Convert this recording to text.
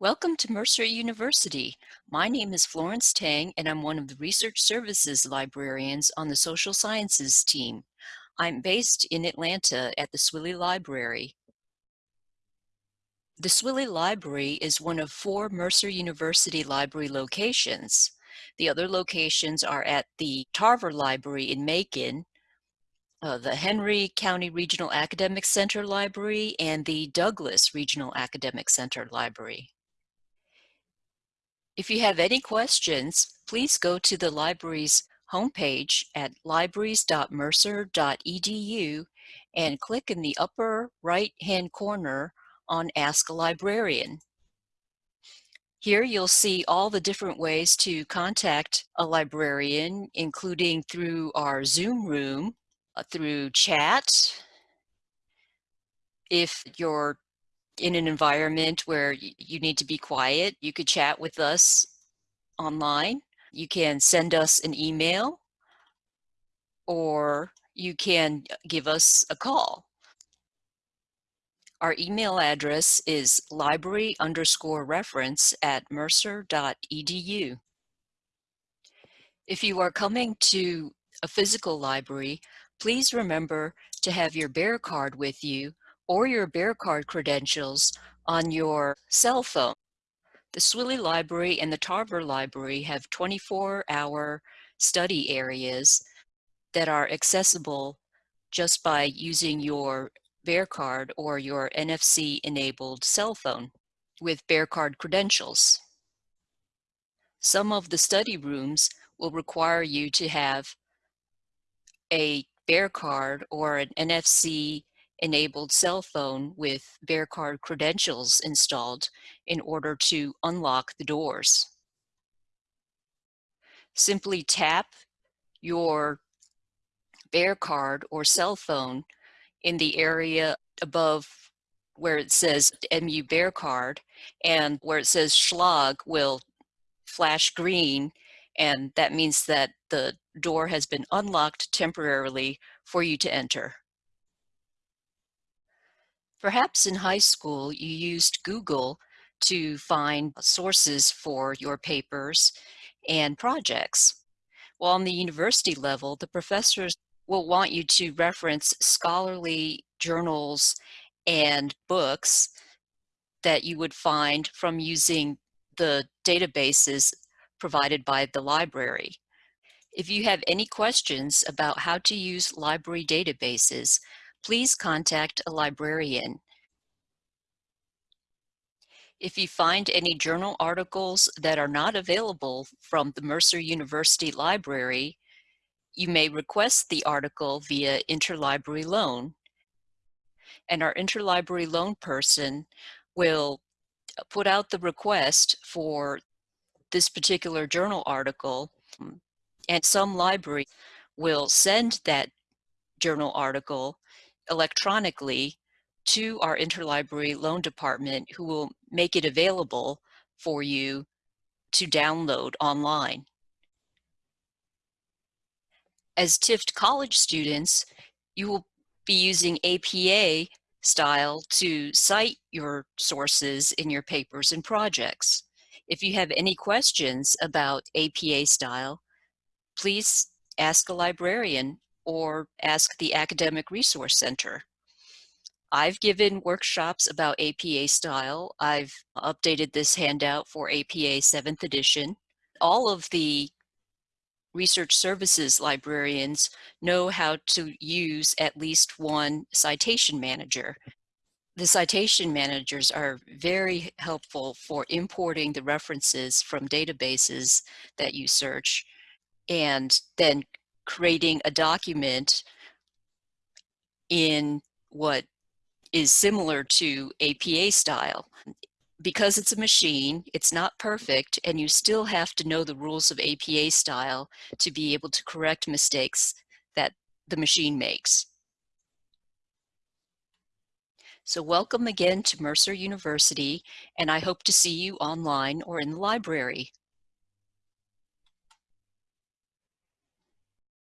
Welcome to Mercer University. My name is Florence Tang and I'm one of the Research Services librarians on the Social Sciences team. I'm based in Atlanta at the Swilley Library. The Swilley Library is one of four Mercer University library locations. The other locations are at the Tarver Library in Macon, uh, the Henry County Regional Academic Center Library, and the Douglas Regional Academic Center Library. If you have any questions, please go to the library's homepage at libraries.mercer.edu and click in the upper right-hand corner on Ask a Librarian. Here you'll see all the different ways to contact a librarian, including through our Zoom room, uh, through chat. If you're in an environment where you need to be quiet, you could chat with us online. You can send us an email or you can uh, give us a call. Our email address is library underscore reference at mercer.edu. If you are coming to a physical library, please remember to have your bear card with you or your bear card credentials on your cell phone. The Swilley Library and the Tarver Library have 24-hour study areas that are accessible just by using your bear card or your NFC enabled cell phone with bear card credentials. Some of the study rooms will require you to have a bear card or an NFC enabled cell phone with bear card credentials installed in order to unlock the doors. Simply tap your bear card or cell phone in the area above where it says MU bear card and where it says schlag will flash green and that means that the door has been unlocked temporarily for you to enter. Perhaps in high school you used Google to find sources for your papers and projects. While on the university level, the professors will want you to reference scholarly journals and books that you would find from using the databases provided by the library. If you have any questions about how to use library databases, please contact a librarian. If you find any journal articles that are not available from the Mercer University Library, you may request the article via interlibrary loan. And our interlibrary loan person will put out the request for this particular journal article and some library will send that journal article electronically to our interlibrary loan department who will make it available for you to download online. As Tift College students, you will be using APA style to cite your sources in your papers and projects. If you have any questions about APA style, please ask a librarian or ask the Academic Resource Center. I've given workshops about APA style. I've updated this handout for APA 7th edition. All of the research services librarians know how to use at least one citation manager. The citation managers are very helpful for importing the references from databases that you search and then creating a document in what is similar to APA style. Because it's a machine, it's not perfect, and you still have to know the rules of APA style to be able to correct mistakes that the machine makes. So welcome again to Mercer University, and I hope to see you online or in the library.